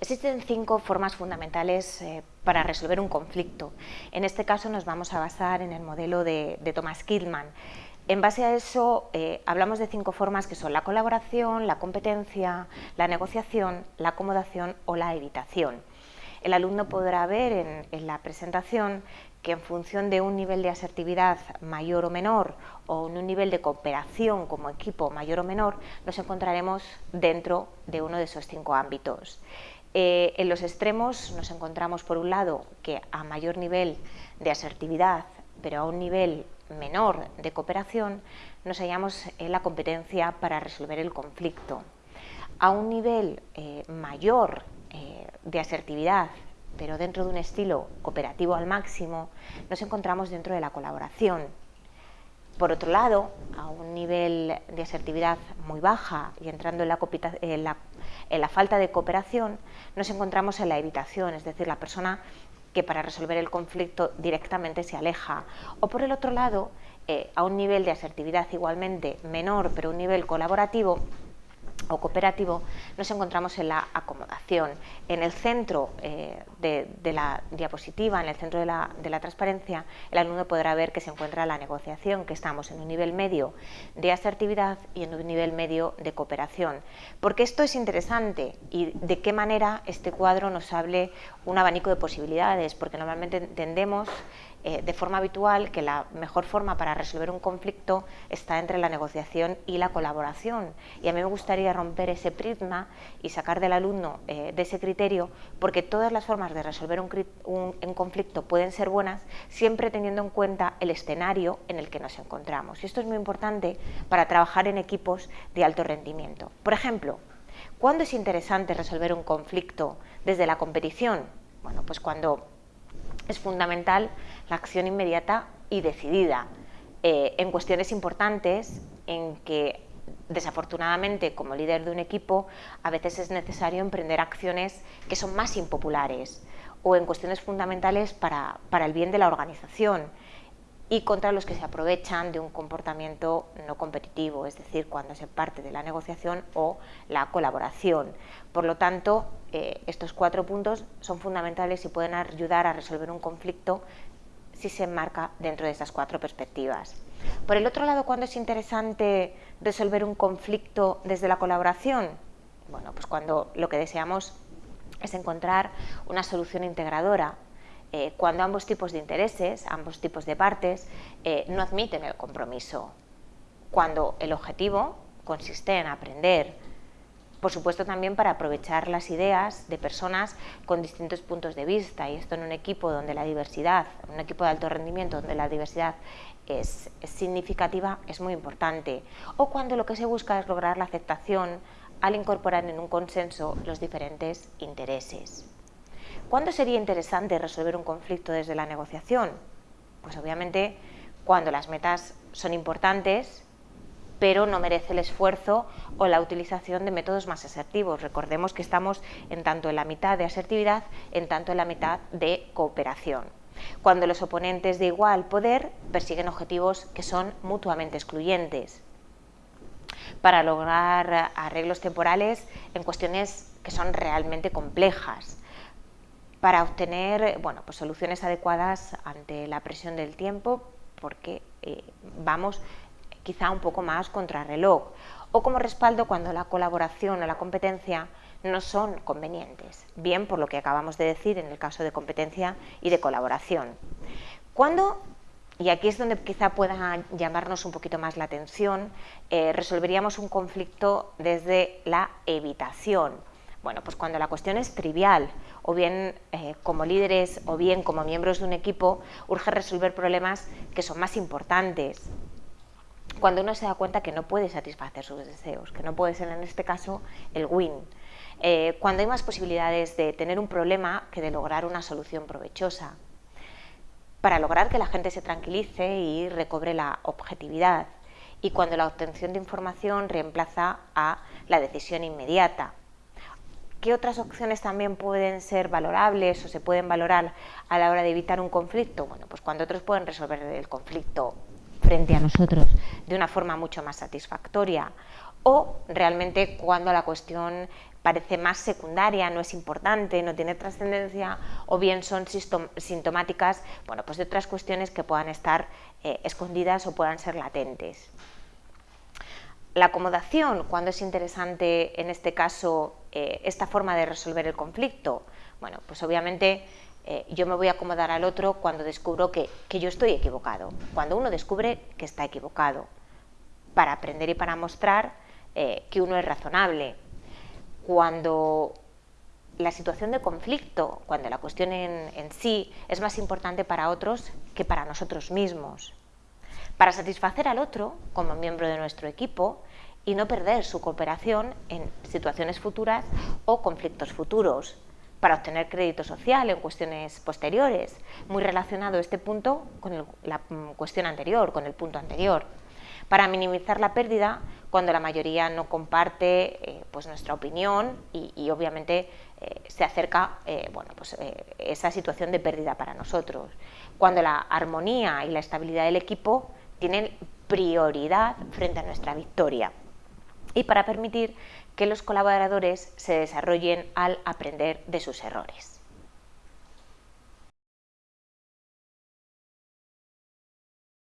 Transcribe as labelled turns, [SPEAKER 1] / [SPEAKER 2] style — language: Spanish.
[SPEAKER 1] Existen cinco formas fundamentales eh, para resolver un conflicto. En este caso nos vamos a basar en el modelo de, Thomas Killman. En base a eso eh, hablamos de cinco formas que son la colaboración, la competencia, la negociación, la acomodación o la evitación. El alumno podrá ver en, la presentación que en función de un nivel de asertividad mayor o menor o un nivel de cooperación como equipo mayor o menor, nos encontraremos dentro de uno de esos cinco ámbitos. Eh, en los extremos nos encontramos por un lado que a mayor nivel de asertividad, pero a un nivel menor de cooperación, nos hallamos en la competencia para resolver el conflicto. A un nivel eh, mayor eh, de asertividad, pero dentro de un estilo cooperativo al máximo, nos encontramos dentro de la colaboración. Por otro lado, a un nivel de asertividad muy baja y entrando en la, en la en la falta de cooperación nos encontramos en la evitación, es decir, la persona que para resolver el conflicto directamente se aleja. O por el otro lado, eh, a un nivel de asertividad igualmente menor, pero un nivel colaborativo, o cooperativo, nos encontramos en la acomodación. En el centro eh, de, la diapositiva, en el centro de la, transparencia, el alumno podrá ver que se encuentra la negociación, que estamos en un nivel medio de asertividad y en un nivel medio de cooperación. Porque esto es interesante y de qué manera este cuadro nos hable un abanico de posibilidades, porque normalmente entendemos eh, de forma habitual que la mejor forma para resolver un conflicto está entre la negociación y la colaboración. Y a mí me gustaría romper ese prisma y sacar del alumno eh, de ese criterio, porque todas las formas de resolver un, conflicto pueden ser buenas, siempre teniendo en cuenta el escenario en el que nos encontramos. Y esto es muy importante para trabajar en equipos de alto rendimiento. Por ejemplo, ¿cuándo es interesante resolver un conflicto desde la competición? Bueno, pues cuando es fundamental la acción inmediata y decidida eh, en cuestiones importantes en que desafortunadamente como líder de un equipo a veces es necesario emprender acciones que son más impopulares o en cuestiones fundamentales para, para el bien de la organización y contra los que se aprovechan de un comportamiento no competitivo, es decir, cuando se parte de la negociación o la colaboración. Por lo tanto, eh, estos cuatro puntos son fundamentales y pueden ayudar a resolver un conflicto si se enmarca dentro de esas cuatro perspectivas. Por el otro lado, ¿cuándo es interesante resolver un conflicto desde la colaboración? Bueno, pues cuando lo que deseamos es encontrar una solución integradora eh, cuando ambos tipos de intereses, ambos tipos de partes, eh, no admiten el compromiso. Cuando el objetivo consiste en aprender, por supuesto también para aprovechar las ideas de personas con distintos puntos de vista y esto en un equipo donde la diversidad, un equipo de alto rendimiento donde la diversidad es, es significativa, es muy importante. O cuando lo que se busca es lograr la aceptación al incorporar en un consenso los diferentes intereses. ¿Cuándo sería interesante resolver un conflicto desde la negociación? Pues obviamente cuando las metas son importantes, pero no merece el esfuerzo o la utilización de métodos más asertivos. Recordemos que estamos en tanto en la mitad de asertividad, en tanto en la mitad de cooperación. Cuando los oponentes de igual poder persiguen objetivos que son mutuamente excluyentes. Para lograr arreglos temporales en cuestiones que son realmente complejas para obtener bueno, pues soluciones adecuadas ante la presión del tiempo porque eh, vamos quizá un poco más contra reloj o como respaldo cuando la colaboración o la competencia no son convenientes, bien por lo que acabamos de decir en el caso de competencia y de colaboración. ¿Cuándo, y aquí es donde quizá pueda llamarnos un poquito más la atención, eh, resolveríamos un conflicto desde la evitación? Bueno, pues cuando la cuestión es trivial, o bien eh, como líderes o bien como miembros de un equipo, urge resolver problemas que son más importantes. Cuando uno se da cuenta que no puede satisfacer sus deseos, que no puede ser en este caso el win. Eh, cuando hay más posibilidades de tener un problema que de lograr una solución provechosa. Para lograr que la gente se tranquilice y recobre la objetividad. Y cuando la obtención de información reemplaza a la decisión inmediata ¿Qué otras opciones también pueden ser valorables o se pueden valorar a la hora de evitar un conflicto? Bueno, pues cuando otros pueden resolver el conflicto frente a nosotros de una forma mucho más satisfactoria o realmente cuando la cuestión parece más secundaria, no es importante, no tiene trascendencia, o bien son sintomáticas bueno, pues de otras cuestiones que puedan estar eh, escondidas o puedan ser latentes. La acomodación, cuando es interesante en este caso eh, esta forma de resolver el conflicto, bueno, pues obviamente eh, yo me voy a acomodar al otro cuando descubro que, que yo estoy equivocado, cuando uno descubre que está equivocado, para aprender y para mostrar que uno es razonable, cuando la situación de conflicto, cuando la cuestión en, sí es más importante para otros que para nosotros mismos. Para satisfacer al otro como miembro de nuestro equipo y no perder su cooperación en situaciones futuras o conflictos futuros, para obtener crédito social en cuestiones posteriores, muy relacionado este punto con la mm, cuestión anterior, con el punto anterior para minimizar la pérdida cuando la mayoría no comparte eh, pues nuestra opinión y, obviamente eh, se acerca eh, bueno, pues, esa situación de pérdida para nosotros. Cuando la armonía y la estabilidad del equipo tienen prioridad frente a nuestra victoria y para permitir que los colaboradores se desarrollen al aprender de sus errores.